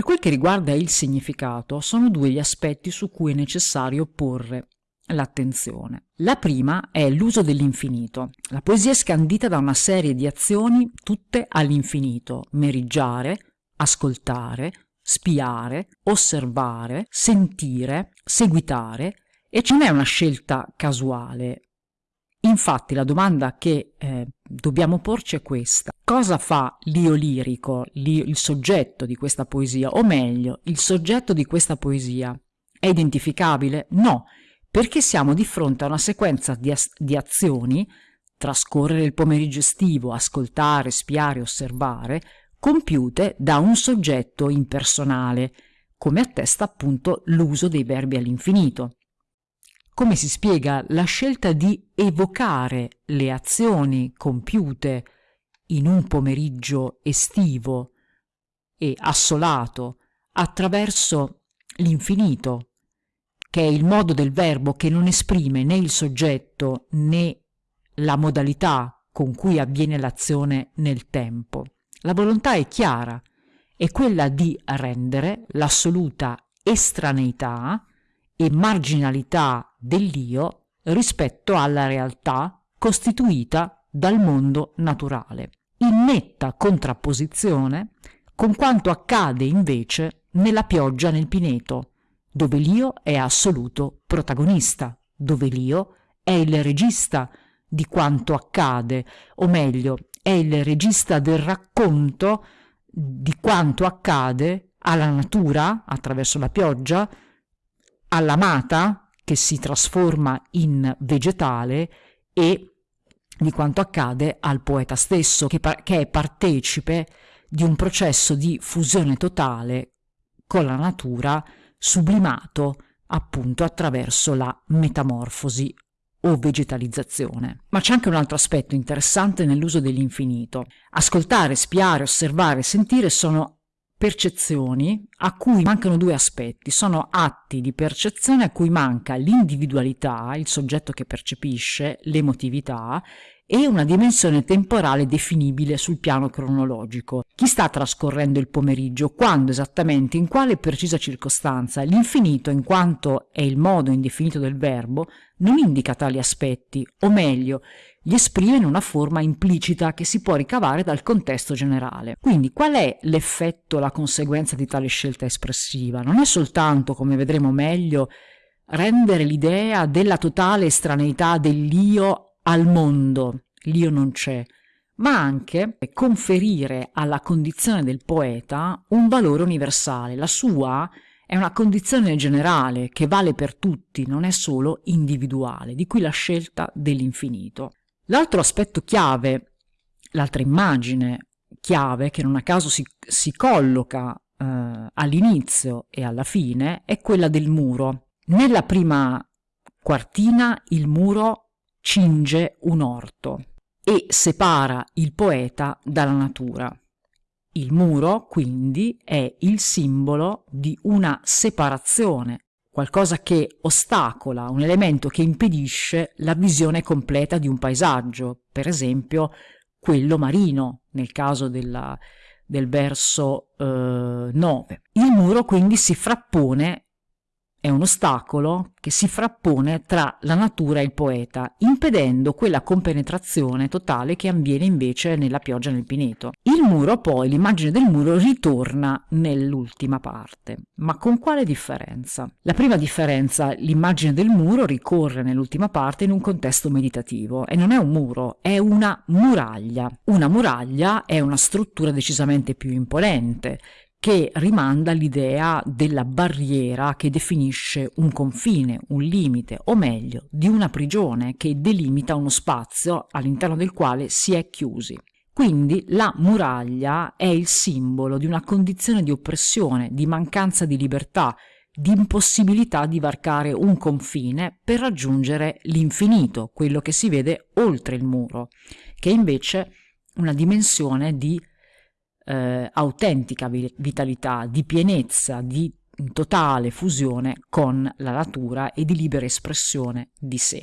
Per quel che riguarda il significato, sono due gli aspetti su cui è necessario porre l'attenzione. La prima è l'uso dell'infinito. La poesia è scandita da una serie di azioni tutte all'infinito, meriggiare, ascoltare, spiare, osservare, sentire, seguitare, e ce n'è una scelta casuale. Infatti la domanda che eh, dobbiamo porci è questa. Cosa fa l'io lirico, il soggetto di questa poesia? O meglio, il soggetto di questa poesia è identificabile? No, perché siamo di fronte a una sequenza di, di azioni, trascorrere il pomeriggio estivo, ascoltare, spiare, osservare, compiute da un soggetto impersonale, come attesta appunto l'uso dei verbi all'infinito. Come si spiega la scelta di evocare le azioni compiute in un pomeriggio estivo e assolato attraverso l'infinito, che è il modo del verbo che non esprime né il soggetto né la modalità con cui avviene l'azione nel tempo. La volontà è chiara, è quella di rendere l'assoluta estraneità e marginalità dell'io rispetto alla realtà costituita dal mondo naturale, in netta contrapposizione con quanto accade invece nella pioggia nel pineto, dove l'io è assoluto protagonista, dove l'io è il regista di quanto accade, o meglio, è il regista del racconto di quanto accade alla natura attraverso la pioggia, all'amata che si trasforma in vegetale e di quanto accade al poeta stesso, che, che è partecipe di un processo di fusione totale con la natura sublimato appunto attraverso la metamorfosi o vegetalizzazione. Ma c'è anche un altro aspetto interessante nell'uso dell'infinito. Ascoltare, spiare, osservare, sentire sono percezioni a cui mancano due aspetti, sono atti di percezione a cui manca l'individualità, il soggetto che percepisce, l'emotività e una dimensione temporale definibile sul piano cronologico. Chi sta trascorrendo il pomeriggio, quando esattamente, in quale precisa circostanza, l'infinito, in quanto è il modo indefinito del verbo, non indica tali aspetti, o meglio, li esprime in una forma implicita che si può ricavare dal contesto generale. Quindi qual è l'effetto, la conseguenza di tale scelta espressiva? Non è soltanto, come vedremo meglio, rendere l'idea della totale estraneità dell'io al mondo, l'io non c'è, ma anche conferire alla condizione del poeta un valore universale. La sua è una condizione generale che vale per tutti, non è solo individuale, di cui la scelta dell'infinito. L'altro aspetto chiave, l'altra immagine chiave che non a caso si, si colloca eh, all'inizio e alla fine è quella del muro. Nella prima quartina il muro cinge un orto e separa il poeta dalla natura. Il muro, quindi, è il simbolo di una separazione, qualcosa che ostacola, un elemento che impedisce la visione completa di un paesaggio, per esempio quello marino, nel caso della, del verso eh, 9. Il muro quindi si frappone è un ostacolo che si frappone tra la natura e il poeta, impedendo quella compenetrazione totale che avviene invece nella pioggia nel pineto. Il muro poi, l'immagine del muro, ritorna nell'ultima parte. Ma con quale differenza? La prima differenza, l'immagine del muro ricorre nell'ultima parte in un contesto meditativo e non è un muro, è una muraglia. Una muraglia è una struttura decisamente più imponente, che rimanda all'idea della barriera che definisce un confine, un limite, o meglio, di una prigione che delimita uno spazio all'interno del quale si è chiusi. Quindi la muraglia è il simbolo di una condizione di oppressione, di mancanza di libertà, di impossibilità di varcare un confine per raggiungere l'infinito, quello che si vede oltre il muro, che è invece una dimensione di eh, autentica vitalità, di pienezza, di totale fusione con la natura e di libera espressione di sé.